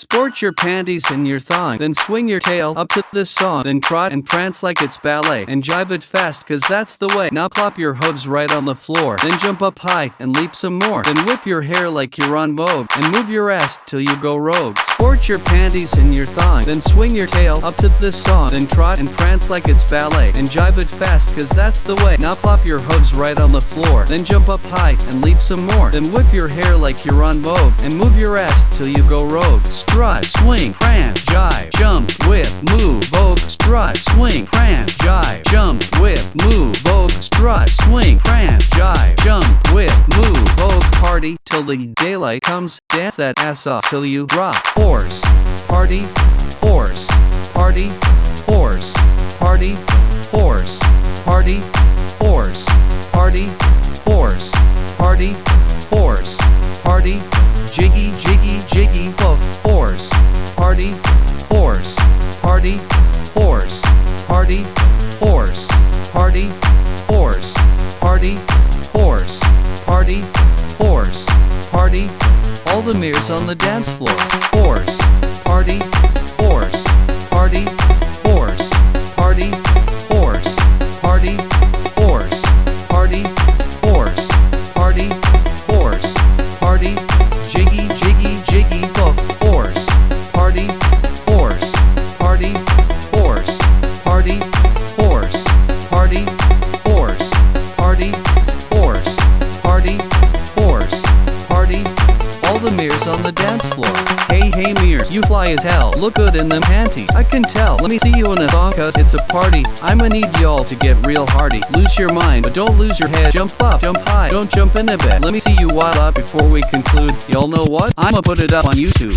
Sport your panties and your thong, then swing your tail up to this song, then trot and prance like it's ballet, and jive it fast cause that's the way. Now plop your hooves right on the floor, then jump up high and leap some more, then whip your hair like you're on Vogue, and move your ass till you go rogue. Sport your panties and your thong, then swing your tail up to this song, then trot and prance like it's ballet, and jive it fast cause that's the way. Now plop your hooves right on the floor, then jump up high and leap some more, then whip your hair like you're on Vogue, and move your ass till you go rogue strut, swing, prance, jive, jump, whip, move, vogue, strut, swing, prance, jive, jump, whip, move, vogue, strut, swing, prance, jive, jump, whip, move, vogue, party till the daylight comes, dance that ass off till you drop, horse, party, horse, party, horse, party, horse, party, horse, party, horse, party, horse, party, jiggy, jiggy, jiggy, puff, horse, party, horse, party, party, horse, party, horse, party, horse, party, horse, party, all the mirrors on the dance floor, horse, party, horse, party, horse, party, horse, party, horse, party, horse, party, horse, party, jiggy, jiggy, all the mirrors on the dance floor. Hey, hey, mirrors, you fly as hell. Look good in them panties. I can tell. Let me see you in a thong, cause it's a party. I'ma need y'all to get real hardy. Lose your mind, but don't lose your head. Jump up, jump high, don't jump in a bed. Let me see you wild up before we conclude. Y'all know what? I'ma put it up on YouTube.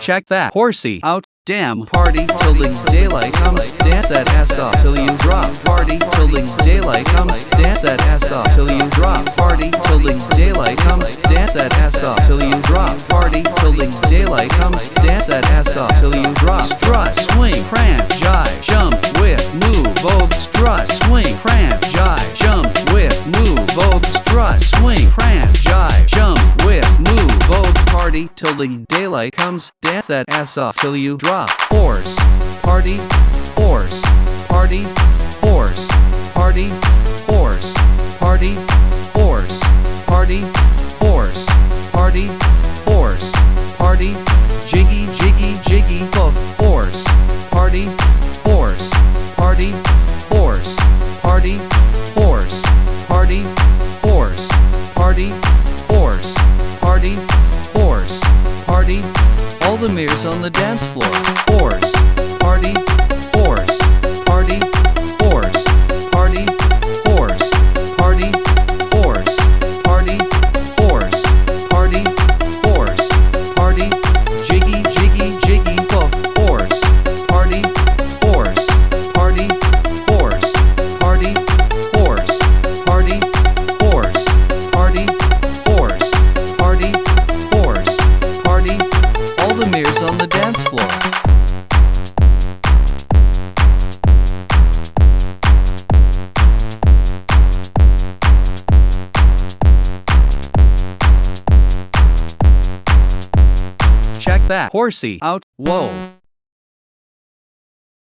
Check that horsey out. Damn, party till the daylight comes. Dance that ass off till you drop. Party till the daylight comes. Dance that ass off till you drop. Party till the daylight comes. Dance that ass off till you drop. Party till the daylight comes. Dance that ass off till you till the daylight comes. Dance that ass off till you drop. Horse, party, horse, party, horse, party, horse, party, horse, party, horse, party, horse, party, jiggy, jiggy, jiggy, puff, horse, party, horse, party, horse, party, horse, party, horse, party, horse, party, horse, party, all the mirrors on the dance floor, horse, party, horse, party, That. Horsey. Out, whoa.